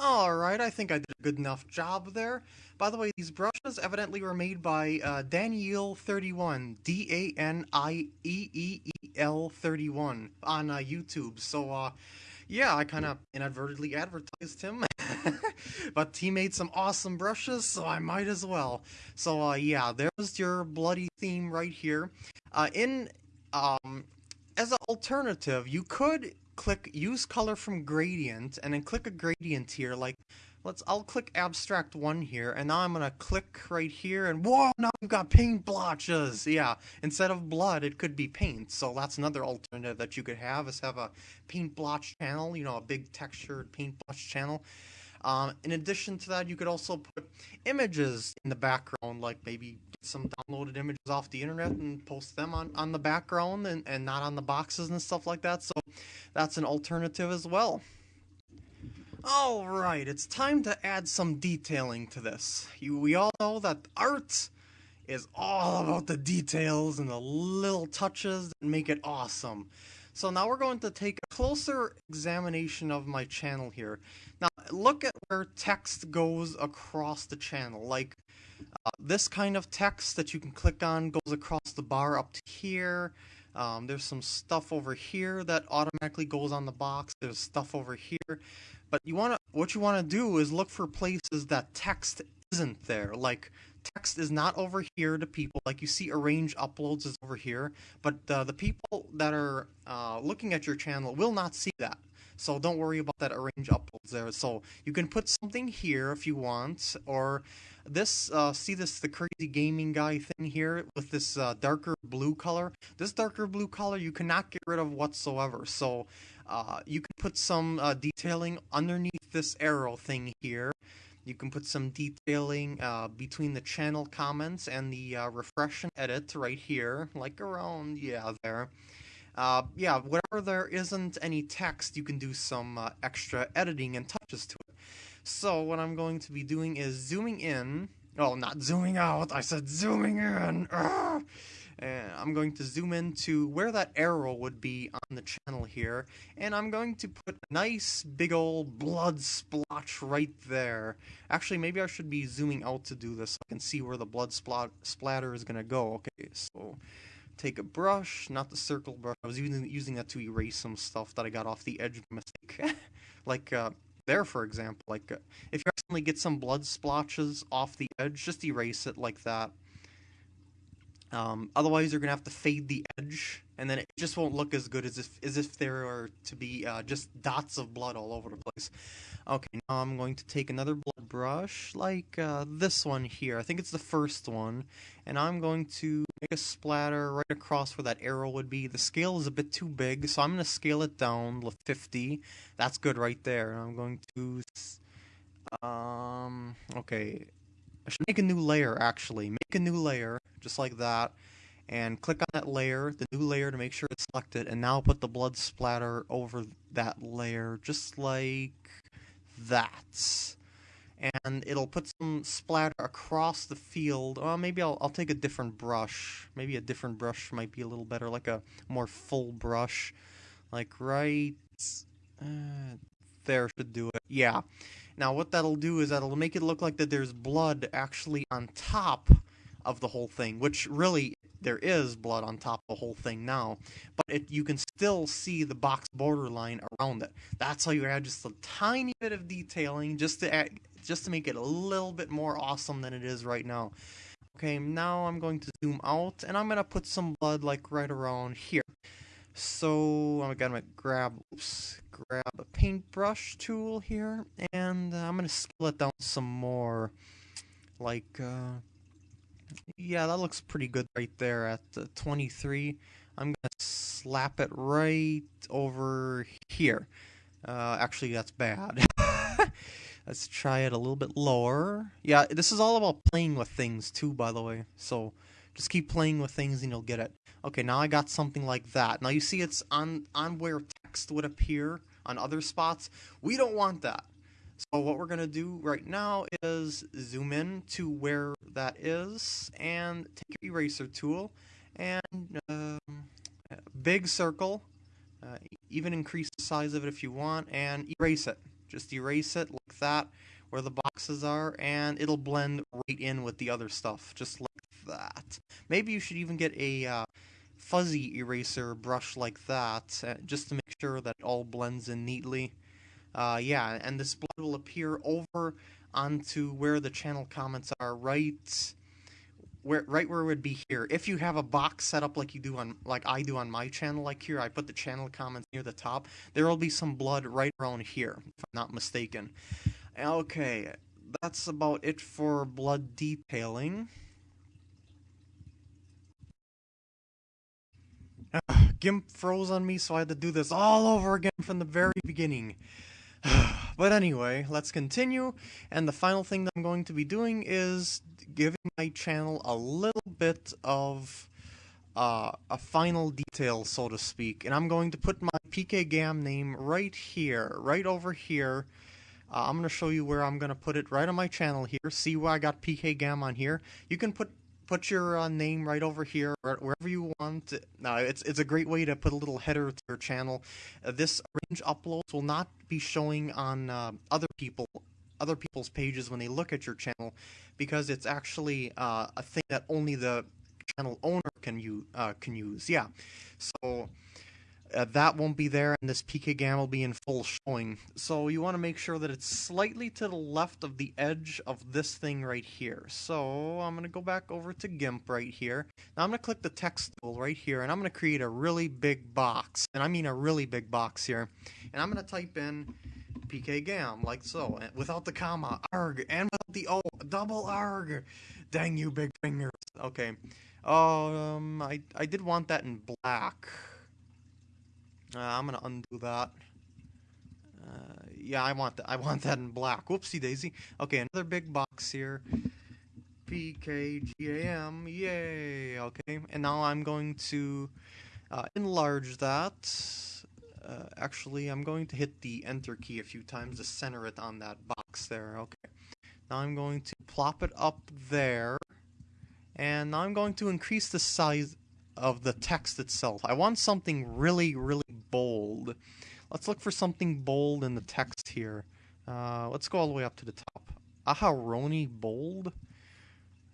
Alright, I think I did a good enough job there. By the way, these brushes evidently were made by uh, Daniel31, D-A-N-I-E-E-E-L-31 on uh, YouTube. So, uh, yeah, I kind of inadvertently advertised him. but he made some awesome brushes, so I might as well. So, uh, yeah, there's your bloody theme right here. Uh, in, um, as an alternative, you could click use color from gradient and then click a gradient here like let's I'll click abstract one here and now I'm gonna click right here and whoa now we've got paint blotches yeah instead of blood it could be paint so that's another alternative that you could have is have a paint blotch channel you know a big textured paint blotch channel um, in addition to that, you could also put images in the background, like maybe get some downloaded images off the internet and post them on, on the background and, and not on the boxes and stuff like that. So that's an alternative as well. Alright, it's time to add some detailing to this. You, we all know that art is all about the details and the little touches that make it awesome. So now we're going to take a closer examination of my channel here. Now look at where text goes across the channel. Like uh, this kind of text that you can click on goes across the bar up to here. Um, there's some stuff over here that automatically goes on the box. There's stuff over here. But you want to, what you want to do is look for places that text isn't there. Like text is not over here to people. Like you see arrange uploads is over here. But uh, the people that are uh, looking at your channel will not see that. So don't worry about that arrange uploads there. So you can put something here if you want, or this, uh, see this, the crazy gaming guy thing here with this uh, darker blue color? This darker blue color you cannot get rid of whatsoever. So uh, you can put some uh, detailing underneath this arrow thing here. You can put some detailing uh, between the channel comments and the uh, refresh and edit right here, like around, yeah, there. Uh, yeah, whatever there isn't any text, you can do some uh, extra editing and touches to it. So what I'm going to be doing is zooming in. Oh, not zooming out. I said zooming in. And I'm going to zoom in to where that arrow would be on the channel here. And I'm going to put a nice big old blood splotch right there. Actually, maybe I should be zooming out to do this so I can see where the blood splat splatter is going to go. Okay, so take a brush, not the circle brush. I was using, using that to erase some stuff that I got off the edge of mistake. like uh, there, for example. Like uh, if you accidentally get some blood splotches off the edge, just erase it like that. Um, otherwise, you're gonna have to fade the edge, and then it just won't look as good as if as if there are to be uh, just dots of blood all over the place. Okay, now I'm going to take another blood brush, like uh, this one here. I think it's the first one, and I'm going to make a splatter right across where that arrow would be. The scale is a bit too big, so I'm gonna scale it down to 50. That's good right there. And I'm going to, um, okay. I should make a new layer actually. Make a new layer just like that, and click on that layer, the new layer to make sure it's selected, and now put the blood splatter over that layer, just like that. And it'll put some splatter across the field. Oh, maybe I'll, I'll take a different brush. Maybe a different brush might be a little better, like a more full brush. Like right uh, there should do it. Yeah. Now what that'll do is that'll make it look like that there's blood actually on top of the whole thing, which really there is blood on top of the whole thing now, but it, you can still see the box borderline around it. That's how you add just a tiny bit of detailing just to add, just to make it a little bit more awesome than it is right now. Okay, now I'm going to zoom out and I'm gonna put some blood like right around here. So I'm gonna grab, oops, grab a paintbrush tool here, and I'm gonna scale down some more, like. Uh, yeah, that looks pretty good right there at the 23. I'm going to slap it right over here. Uh, actually, that's bad. Let's try it a little bit lower. Yeah, this is all about playing with things too, by the way. So just keep playing with things and you'll get it. Okay, now I got something like that. Now you see it's on, on where text would appear on other spots. We don't want that. So what we're going to do right now is zoom in to where that is and take your eraser tool and um, big circle, uh, even increase the size of it if you want, and erase it. Just erase it like that where the boxes are, and it'll blend right in with the other stuff, just like that. Maybe you should even get a uh, fuzzy eraser brush like that, uh, just to make sure that it all blends in neatly. Uh, yeah, and this blood will appear over onto where the channel comments are, right where right where it would be here. If you have a box set up like you do on like I do on my channel, like here, I put the channel comments near the top. There will be some blood right around here, if I'm not mistaken. Okay, that's about it for blood detailing. GIMP froze on me, so I had to do this all over again from the very beginning. but anyway, let's continue. And the final thing that I'm going to be doing is giving my channel a little bit of uh, a final detail, so to speak. And I'm going to put my PKGam name right here, right over here. Uh, I'm going to show you where I'm going to put it right on my channel here. See where I got PKGam on here. You can put put your uh, name right over here, wherever you want. No, it's it's a great way to put a little header to your channel. Uh, this arrange uploads will not be showing on uh, other people other people's pages when they look at your channel because it's actually uh, a thing that only the channel owner can you uh, can use. Yeah, so uh, that won't be there and this PKGam will be in full showing. So you want to make sure that it's slightly to the left of the edge of this thing right here. So I'm going to go back over to GIMP right here. Now I'm going to click the text tool right here and I'm going to create a really big box. And I mean a really big box here. And I'm going to type in PKGam like so without the comma, arg, and without the O, double arg. Dang you big fingers. Okay. Um, I, I did want that in black. Uh, I'm gonna undo that. Uh, yeah, I want that. I want that in black. Whoopsie daisy. Okay, another big box here. PKGAM. Yay. Okay, and now I'm going to uh, enlarge that. Uh, actually, I'm going to hit the enter key a few times to center it on that box there. Okay. Now I'm going to plop it up there. And now I'm going to increase the size of the text itself. I want something really, really bold. Let's look for something bold in the text here. Uh, let's go all the way up to the top. Aharoni bold?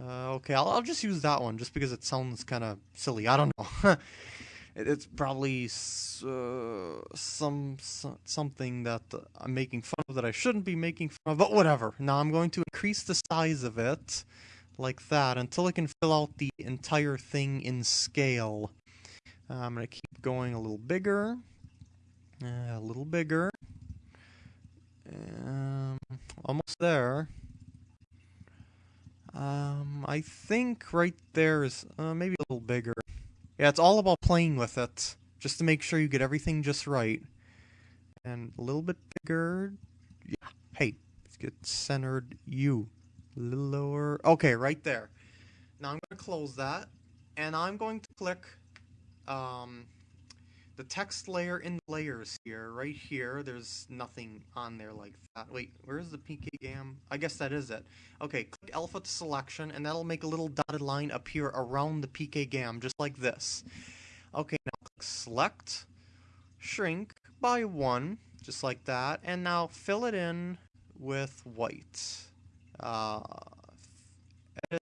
Uh, okay, I'll, I'll, just use that one just because it sounds kind of silly. I don't know. it, it's probably uh, some, some, something that I'm making fun of that I shouldn't be making fun of, but whatever. Now I'm going to increase the size of it like that until I can fill out the entire thing in scale. Uh, I'm going to keep going a little bigger, uh, a little bigger, um, almost there. Um, I think right there is uh, maybe a little bigger. Yeah, it's all about playing with it, just to make sure you get everything just right. And a little bit bigger. Yeah, hey, let's get centered you. A little lower. Okay, right there. Now I'm going to close that, and I'm going to click um, the text layer in layers here. Right here, there's nothing on there like that. Wait, where's the PKGam? I guess that is it. Okay, click alpha to selection, and that'll make a little dotted line appear around the PKGam, just like this. Okay, now click select, shrink by one, just like that, and now fill it in with white. Uh, edit.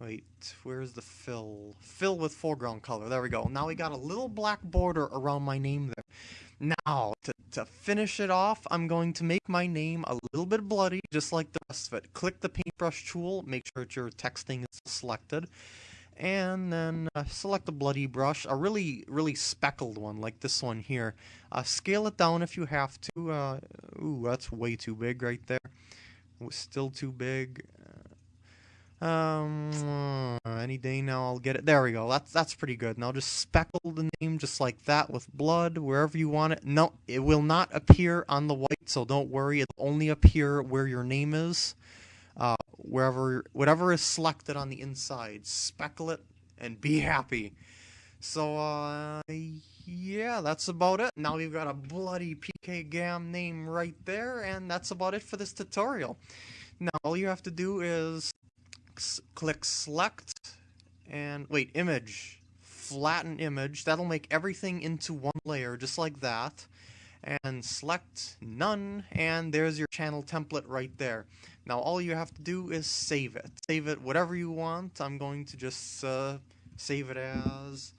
Wait, where's the fill? Fill with foreground color. There we go. Now we got a little black border around my name there. Now, to, to finish it off, I'm going to make my name a little bit bloody, just like the rest of it. Click the paintbrush tool, make sure that your texting is selected, and then uh, select a bloody brush, a really, really speckled one, like this one here. Uh, scale it down if you have to. Uh, ooh, that's way too big right there was still too big. Um, any day now I'll get it. There we go. That's that's pretty good. Now just speckle the name just like that with blood wherever you want it. No, it will not appear on the white, so don't worry. It'll only appear where your name is, uh, wherever whatever is selected on the inside. Speckle it and be happy. So uh, yeah, that's about it. Now we've got a bloody PKGam name right there, and that's about it for this tutorial. Now all you have to do is click select and wait, image, flatten image. That'll make everything into one layer just like that. and select none and there's your channel template right there. Now all you have to do is save it. Save it whatever you want. I'm going to just uh, save it as,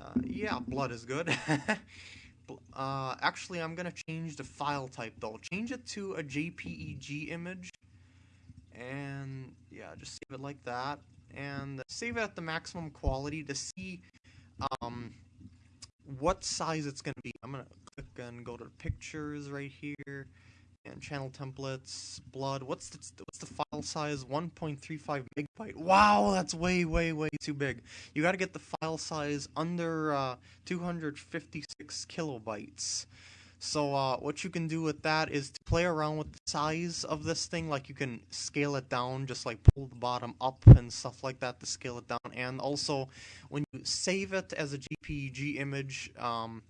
uh, yeah, blood is good. uh, actually, I'm going to change the file type though. Change it to a JPEG image and yeah, just save it like that and save it at the maximum quality to see um, what size it's going to be. I'm going to click and go to pictures right here and channel templates, blood. What's the, what's the file size? 1.35 megabyte. Wow, that's way, way, way too big. You got to get the file size under uh, 256 kilobytes. So uh, what you can do with that is to play around with the size of this thing. Like you can scale it down, just like pull the bottom up and stuff like that to scale it down. And also, when you save it as a JPEG image, um,